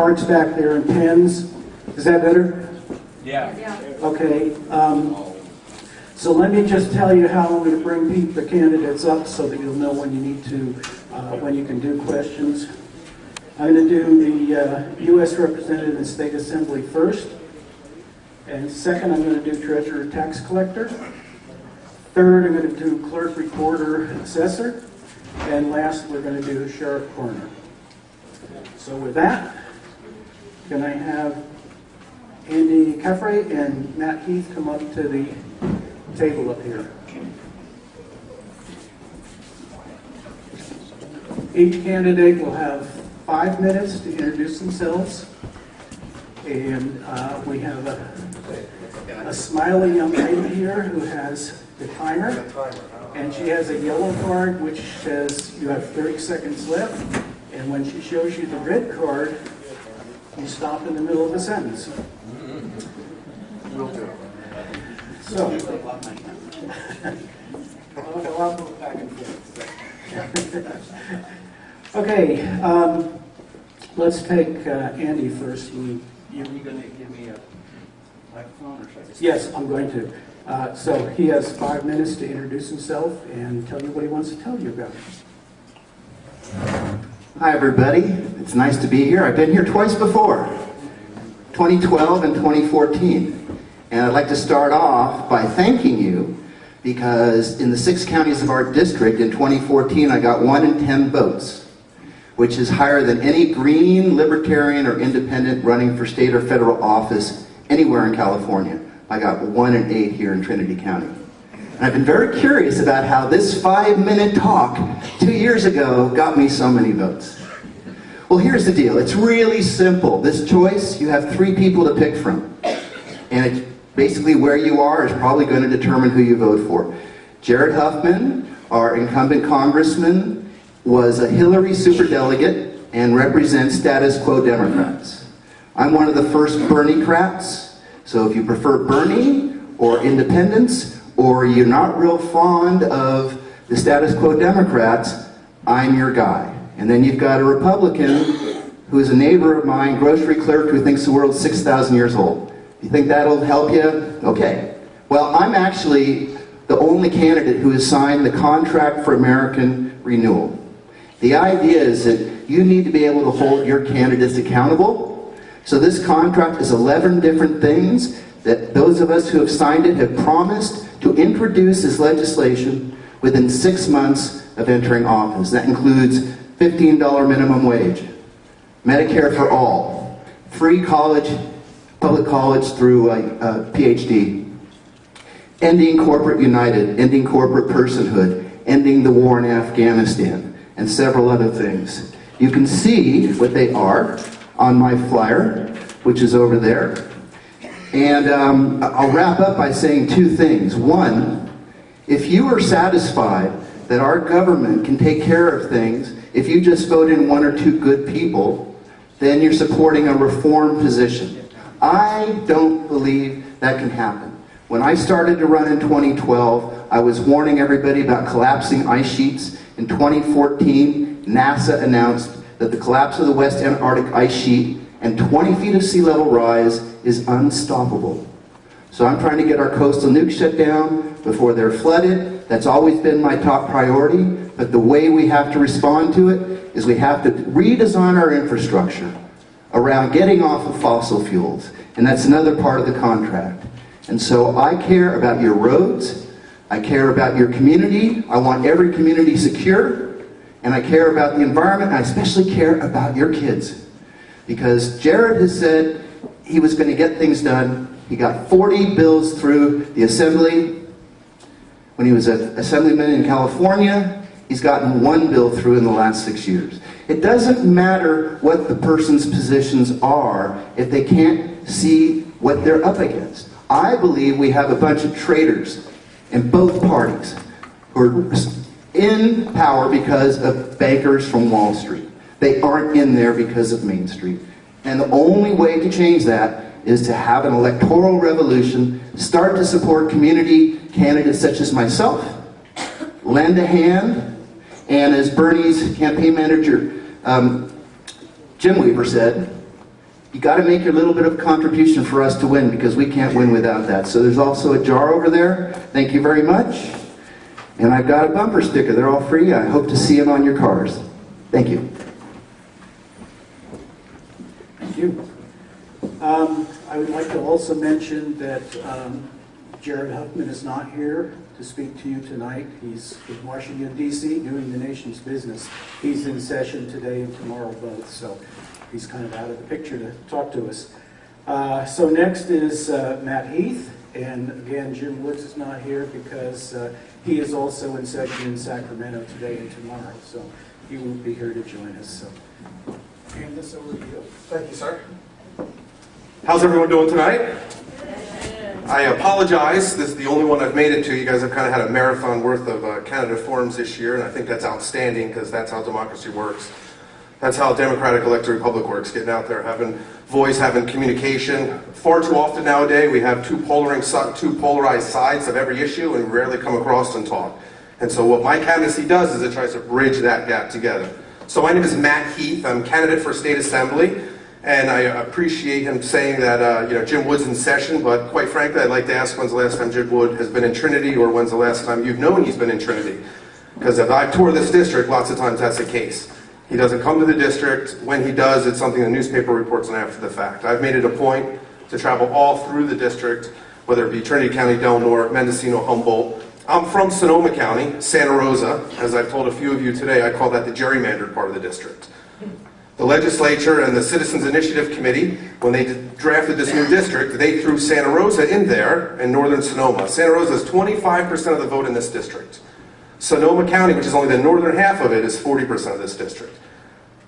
cards back there and pens. Is that better? Yeah. Okay. Um, so let me just tell you how I'm going to bring the candidates up so that you'll know when you need to, uh, when you can do questions. I'm going to do the uh, U.S. Representative and State Assembly first. And second, I'm going to do Treasurer Tax Collector. Third, I'm going to do Clerk Recorder Assessor. And last, we're going to do Sheriff Coroner. So with that, can I have Andy Caffrey and Matt Heath come up to the table up here. Each candidate will have five minutes to introduce themselves. And uh, we have a, a smiley young lady here who has the timer. And she has a yellow card which says you have 30 seconds left. And when she shows you the red card, you stop in the middle of a sentence. So. I'll go back and forth. Okay, um, let's take uh, Andy first. You, you going to give me a microphone or should I? Yes, I'm going to. Uh, So he has five minutes to introduce himself and tell you what he wants to tell you about. Hi, everybody. It's nice to be here. I've been here twice before, 2012 and 2014. And I'd like to start off by thanking you because in the six counties of our district in 2014, I got one in 10 votes, which is higher than any green, libertarian, or independent running for state or federal office anywhere in California. I got one in eight here in Trinity County. And I've been very curious about how this five-minute talk two years ago got me so many votes. Well, here's the deal. It's really simple. This choice, you have three people to pick from. And it's basically where you are is probably going to determine who you vote for. Jared Huffman, our incumbent congressman, was a Hillary superdelegate and represents status quo Democrats. I'm one of the first Bernie crats, so if you prefer Bernie or independence, or you're not real fond of the status quo Democrats, I'm your guy. And then you've got a Republican who is a neighbor of mine, grocery clerk, who thinks the world's 6,000 years old. You think that'll help you? Okay. Well, I'm actually the only candidate who has signed the Contract for American Renewal. The idea is that you need to be able to hold your candidates accountable. So this contract is 11 different things that those of us who have signed it have promised to introduce this legislation within six months of entering office. That includes $15 minimum wage, Medicare for all, free college, public college through a, a PhD, ending corporate united, ending corporate personhood, ending the war in Afghanistan, and several other things. You can see what they are on my flyer, which is over there. And um, I'll wrap up by saying two things. One, if you are satisfied that our government can take care of things, if you just vote in one or two good people, then you're supporting a reform position. I don't believe that can happen. When I started to run in 2012, I was warning everybody about collapsing ice sheets. In 2014, NASA announced that the collapse of the West Antarctic ice sheet and 20 feet of sea level rise is unstoppable. So I'm trying to get our coastal nukes shut down before they're flooded. That's always been my top priority. But the way we have to respond to it is we have to redesign our infrastructure around getting off of fossil fuels. And that's another part of the contract. And so I care about your roads. I care about your community. I want every community secure. And I care about the environment. I especially care about your kids. Because Jared has said he was going to get things done. He got 40 bills through the assembly. When he was an assemblyman in California, he's gotten one bill through in the last six years. It doesn't matter what the person's positions are if they can't see what they're up against. I believe we have a bunch of traitors in both parties who are in power because of bankers from Wall Street. They aren't in there because of Main Street. And the only way to change that is to have an electoral revolution, start to support community candidates such as myself, lend a hand, and as Bernie's campaign manager, um, Jim Weaver said, you got to make your little bit of contribution for us to win because we can't win without that. So there's also a jar over there. Thank you very much. And I've got a bumper sticker. They're all free. I hope to see them on your cars. Thank you. You. Um, I would like to also mention that um, Jared Huffman is not here to speak to you tonight. He's in Washington DC doing the nation's business. He's in session today and tomorrow both, so he's kind of out of the picture to talk to us. Uh, So next is uh, Matt Heath, and again, Jim Woods is not here because uh, he is also in session in Sacramento today and tomorrow, so he won't be here to join us, so hand this over to you. Thank you, sir. How's everyone doing tonight? I apologize. This is the only one I've made it to. You guys have kind of had a marathon worth of uh, candidate forums this year, and I think that's outstanding because that's how democracy works. That's how a democratic elected republic works, getting out there, having voice, having communication. Far too often nowadays, we have two, two polarized sides of every issue and rarely come across and talk. And so what my candidacy does is it tries to bridge that gap together. So my name is Matt Heath. I'm candidate for state assembly. And I appreciate him saying that, uh, you know, Jim Wood's in session, but quite frankly, I'd like to ask when's the last time Jim Wood has been in Trinity, or when's the last time you've known he's been in Trinity? Because if I've toured this district, lots of times that's the case. He doesn't come to the district. When he does, it's something the newspaper reports on after the fact. I've made it a point to travel all through the district, whether it be Trinity County, Del Norte, Mendocino, Humboldt. I'm from Sonoma County, Santa Rosa. As I've told a few of you today, I call that the gerrymandered part of the district. The legislature and the Citizens Initiative Committee, when they drafted this new district, they threw Santa Rosa in there and northern Sonoma. Santa Rosa is 25% of the vote in this district. Sonoma County, which is only the northern half of it, is 40% of this district.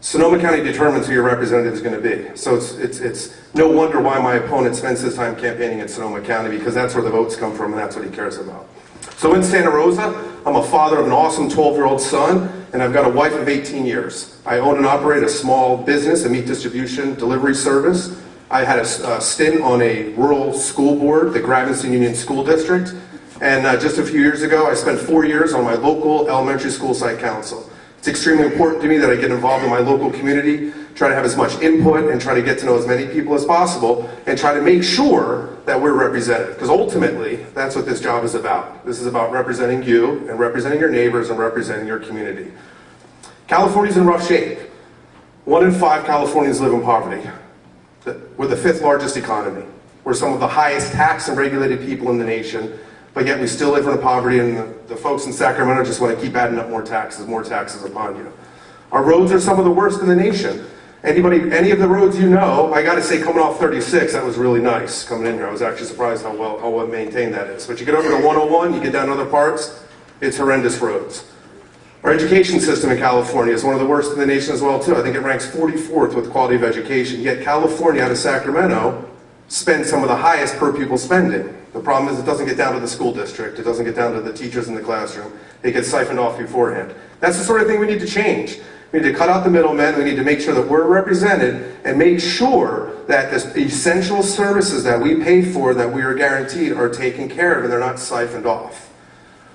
Sonoma County determines who your representative is going to be. So it's, it's, it's no wonder why my opponent spends his time campaigning in Sonoma County because that's where the votes come from and that's what he cares about. So in Santa Rosa, I'm a father of an awesome 12-year-old son and I've got a wife of 18 years. I own and operate a small business, a meat distribution delivery service. I had a, a stint on a rural school board, the Gravenstein Union School District. And uh, just a few years ago, I spent four years on my local elementary school site council. It's extremely important to me that I get involved in my local community, try to have as much input and try to get to know as many people as possible and try to make sure that we're represented. Because ultimately, that's what this job is about. This is about representing you and representing your neighbors and representing your community. California's in rough shape. One in five Californians live in poverty. We're the fifth largest economy. We're some of the highest taxed and regulated people in the nation but yet we still live in poverty and the, the, folks in Sacramento just want to keep adding up more taxes, more taxes upon you. Our roads are some of the worst in the nation. Anybody, any of the roads you know, I got to say coming off 36, that was really nice coming in here. I was actually surprised how well, how well maintained that is. But you get over to 101, you get down to other parts, it's horrendous roads. Our education system in California is one of the worst in the nation as well too. I think it ranks 44th with quality of education. Yet California out of Sacramento spends some of the highest per pupil spending. The problem is it doesn't get down to the school district. It doesn't get down to the teachers in the classroom. It gets siphoned off beforehand. That's the sort of thing we need to change. We need to cut out the middlemen. We need to make sure that we're represented and make sure that the essential services that we pay for, that we are guaranteed, are taken care of and they're not siphoned off.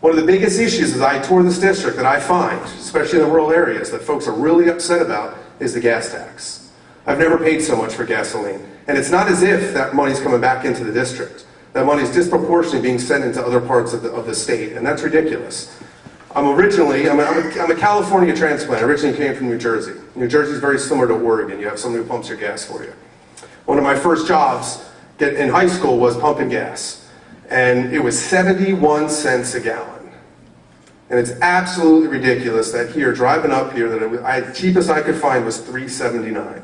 One of the biggest issues as I tour this district that I find, especially in the rural areas, that folks are really upset about is the gas tax. I've never paid so much for gasoline. And it's not as if that money's coming back into the district. That money is disproportionately being sent into other parts of the, of the state, and that's ridiculous. I'm originally, I'm a, I'm, a, California transplant. I originally came from New Jersey. New Jersey is very similar to Oregon. You have someone who pumps your gas for you. One of my first jobs in high school was pumping gas, and it was 71 cents a gallon. And it's absolutely ridiculous that here, driving up here, that it, I, cheapest I could find was 379.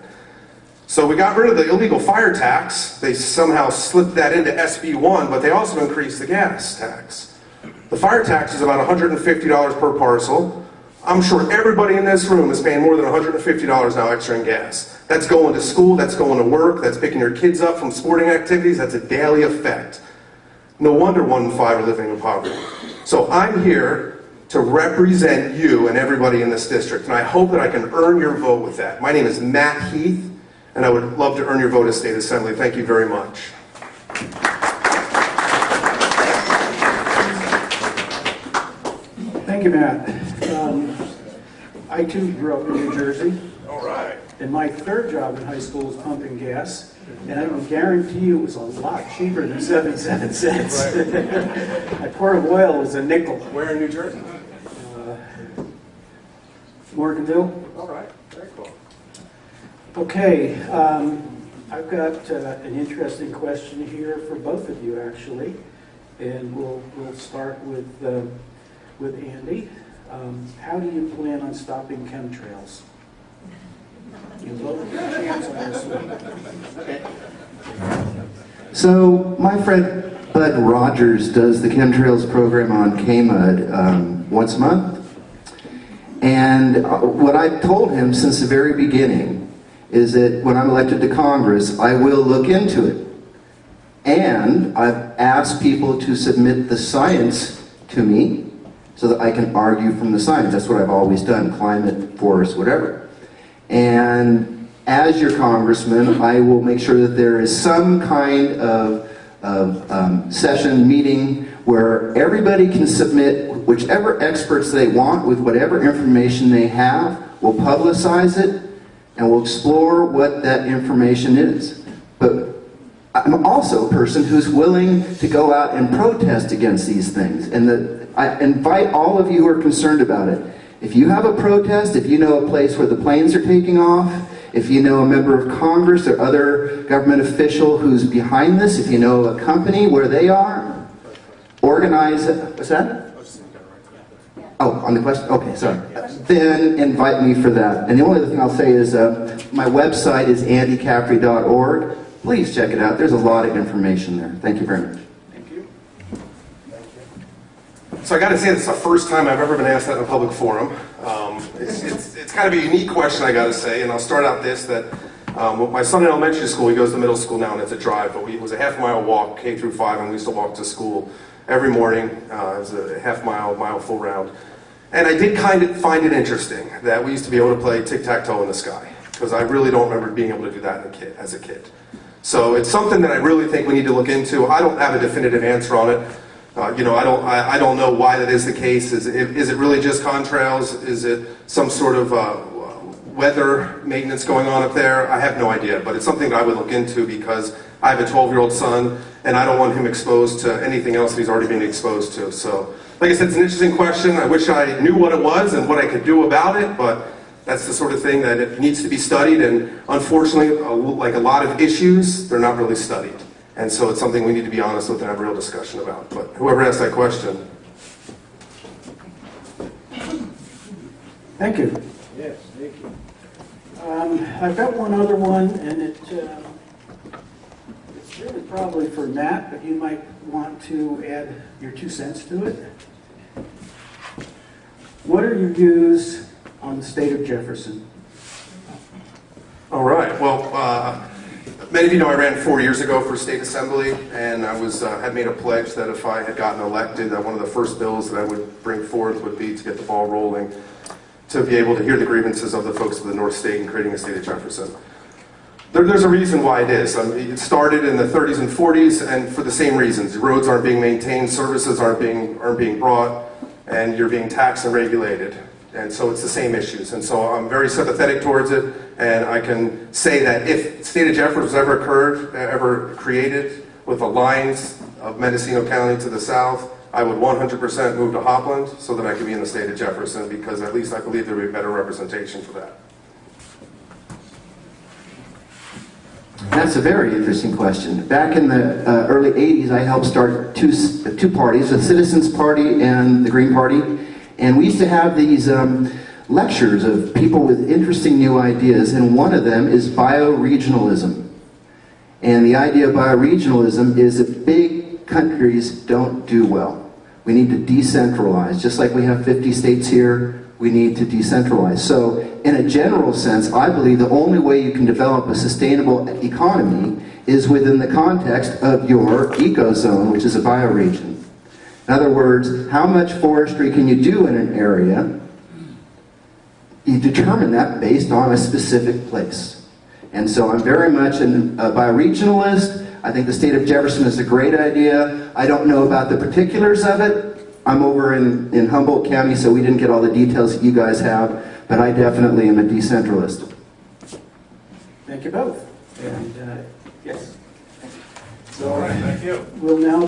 So we got rid of the illegal fire tax. They somehow slipped that into SB1, but they also increased the gas tax. The fire tax is about $150 per parcel. I'm sure everybody in this room is paying more than $150 now extra in gas. That's going to school, that's going to work, that's picking your kids up from sporting activities, that's a daily effect. No wonder one in five are living in poverty. So I'm here to represent you and everybody in this district, and I hope that I can earn your vote with that. My name is Matt Heath and I would love to earn your vote as State Assembly. Thank you very much. Thank you, Matt. Um, I too grew up in New Jersey. All right. And my third job in high school was pumping gas, and I can guarantee you it was a lot cheaper than 77 cents. Right. A quart of oil was a nickel. Where in New Jersey? Morganville? All right, very cool. Okay, um, I've got uh, an interesting question here for both of you, actually. And we'll, we'll start with, uh, with Andy. Um, How do you plan on stopping chemtrails? You both have a chance on this one. So my friend Bud Rogers does the chemtrails program on KMUD um, once a month. And uh, what I've told him since the very beginning is that when I'm elected to Congress, I will look into it. And I've asked people to submit the science to me so that I can argue from the science. That's what I've always done, climate, forest, whatever. And as your congressman, I will make sure that there is some kind of, of um, session, meeting, where everybody can submit whichever experts they want with whatever information they have. We'll publicize it, and we'll explore what that information is. But I'm also a person who's willing to go out and protest against these things. And the, I invite all of you who are concerned about it. If you have a protest, if you know a place where the planes are taking off, if you know a member of Congress or other government official who's behind this, if you know a company where they are, organize. What's that? Oh, on the question? Okay, sorry. Then invite me for that. And the only other thing I'll say is uh, my website is andycaffrey.org. Please check it out. There's a lot of information there. Thank you very much. Thank you. So I got to say, this is the first time I've ever been asked that in a public forum. Um, it's, it's, it's kind of a unique question, I got to say, and I'll start out this, that um, my son in elementary school, he goes to middle school now, and it's a drive, but we, it was a half mile walk, K through five, and we used to walk to school every morning. Uh, it was a half mile, mile full round. And I did kind of find it interesting that we used to be able to play tic-tac-toe in the sky, because I really don't remember being able to do that as a kid. So it's something that I really think we need to look into. I don't have a definitive answer on it. Uh, you know, I don't, I, I don't know why that is the case. Is it, is it really just contrails? Is it some sort of uh, weather maintenance going on up there? I have no idea, but it's something that I would look into because I have a 12-year-old son, and I don't want him exposed to anything else that he's already been exposed to. So, like I said, it's an interesting question. I wish I knew what it was and what I could do about it, but that's the sort of thing that it needs to be studied, and unfortunately, like a lot of issues, they're not really studied. And so it's something we need to be honest with and have a real discussion about. But whoever asked that question, Thank you. Yes, thank you. Um, I've got one other one, and it, um, it's really probably for Matt, but you might want to add your two cents to it. What are your views on the state of Jefferson? All right. Well, uh, many of you know I ran four years ago for state assembly, and I was uh, had made a pledge that if I had gotten elected, that one of the first bills that I would bring forth would be to get the ball rolling, to be able to hear the grievances of the folks of the North State and creating a state of Jefferson. There, there's a reason why it is. I mean, it started in the 30s and 40s, and for the same reasons. Roads aren't being maintained, services aren't being aren't being brought, and you're being taxed and regulated. And so it's the same issues. And so I'm very sympathetic towards it, and I can say that if state of Jefferson was ever occurred, ever created with the lines of Mendocino County to the south, I would 100% move to Hopland so that I could be in the state of Jefferson because at least I believe there would be better representation for that. That's a very interesting question. Back in the uh, early 80s, I helped start two, two parties, the Citizens Party and the Green Party. And we used to have these um, lectures of people with interesting new ideas, and one of them is bioregionalism. And the idea of bioregionalism is that big countries don't do well. We need to decentralize. Just like we have 50 states here, we need to decentralize. So, in a general sense, I believe the only way you can develop a sustainable economy is within the context of your ecozone, which is a bioregion. In other words, how much forestry can you do in an area? You determine that based on a specific place. And so I'm very much an, a bioregionalist. I think the state of Jefferson is a great idea. I don't know about the particulars of it. I'm over in, in Humboldt County, so we didn't get all the details that you guys have, but I definitely am a decentralist. Thank you both. And, uh, yes. So All right, thank you. we'll now